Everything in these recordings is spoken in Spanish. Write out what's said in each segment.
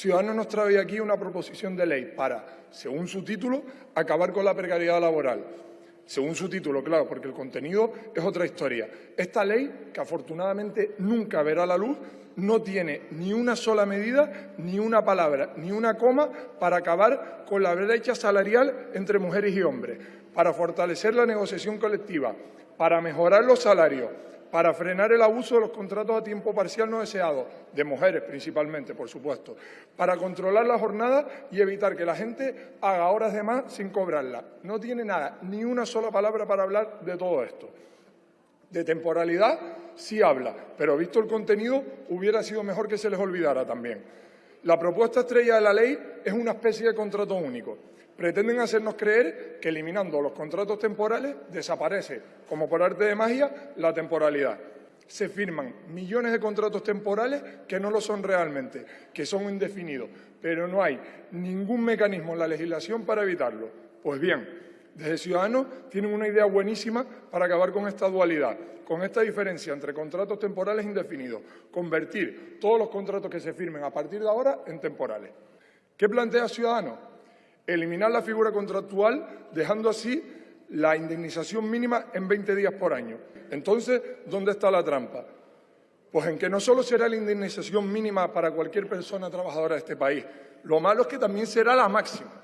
Ciudadanos nos trae aquí una proposición de ley para, según su título, acabar con la precariedad laboral. Según su título, claro, porque el contenido es otra historia. Esta ley, que afortunadamente nunca verá la luz, no tiene ni una sola medida, ni una palabra, ni una coma para acabar con la brecha salarial entre mujeres y hombres, para fortalecer la negociación colectiva, para mejorar los salarios, para frenar el abuso de los contratos a tiempo parcial no deseados, de mujeres principalmente, por supuesto, para controlar la jornada y evitar que la gente haga horas de más sin cobrarla. No tiene nada, ni una sola palabra para hablar de todo esto. De temporalidad sí habla, pero visto el contenido hubiera sido mejor que se les olvidara también. La propuesta estrella de la ley es una especie de contrato único. Pretenden hacernos creer que eliminando los contratos temporales desaparece, como por arte de magia, la temporalidad. Se firman millones de contratos temporales que no lo son realmente, que son indefinidos, pero no hay ningún mecanismo en la legislación para evitarlo. Pues bien, desde Ciudadanos tienen una idea buenísima para acabar con esta dualidad, con esta diferencia entre contratos temporales indefinidos, convertir todos los contratos que se firmen a partir de ahora en temporales. ¿Qué plantea Ciudadanos? eliminar la figura contractual, dejando así la indemnización mínima en 20 días por año. Entonces, ¿dónde está la trampa? Pues en que no solo será la indemnización mínima para cualquier persona trabajadora de este país, lo malo es que también será la máxima.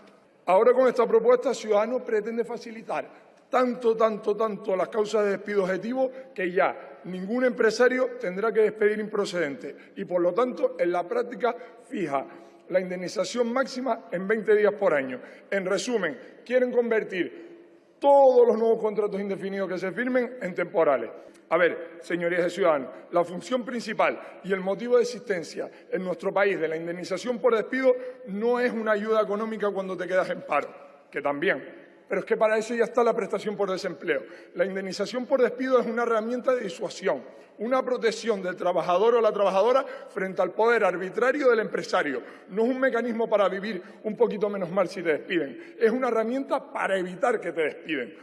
Ahora con esta propuesta, Ciudadanos pretende facilitar tanto, tanto, tanto las causas de despido objetivo que ya ningún empresario tendrá que despedir improcedente y, por lo tanto, en la práctica fija la indemnización máxima en 20 días por año. En resumen, quieren convertir todos los nuevos contratos indefinidos que se firmen en temporales. A ver, señorías de ciudadanos, la función principal y el motivo de existencia en nuestro país de la indemnización por despido no es una ayuda económica cuando te quedas en paro, que también, pero es que para eso ya está la prestación por desempleo. La indemnización por despido es una herramienta de disuasión, una protección del trabajador o la trabajadora frente al poder arbitrario del empresario. No es un mecanismo para vivir un poquito menos mal si te despiden, es una herramienta para evitar que te despiden.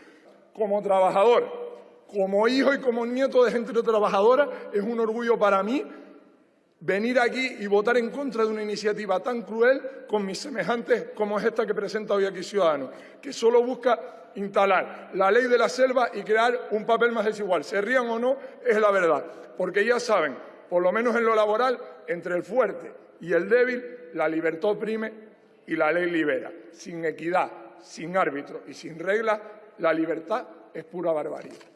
Como trabajador, como hijo y como nieto de gente trabajadora, es un orgullo para mí venir aquí y votar en contra de una iniciativa tan cruel con mis semejantes como es esta que presenta hoy aquí Ciudadanos, que solo busca instalar la ley de la selva y crear un papel más desigual. Se rían o no, es la verdad, porque ya saben, por lo menos en lo laboral, entre el fuerte y el débil, la libertad oprime y la ley libera. Sin equidad, sin árbitro y sin reglas, la libertad es pura barbarie.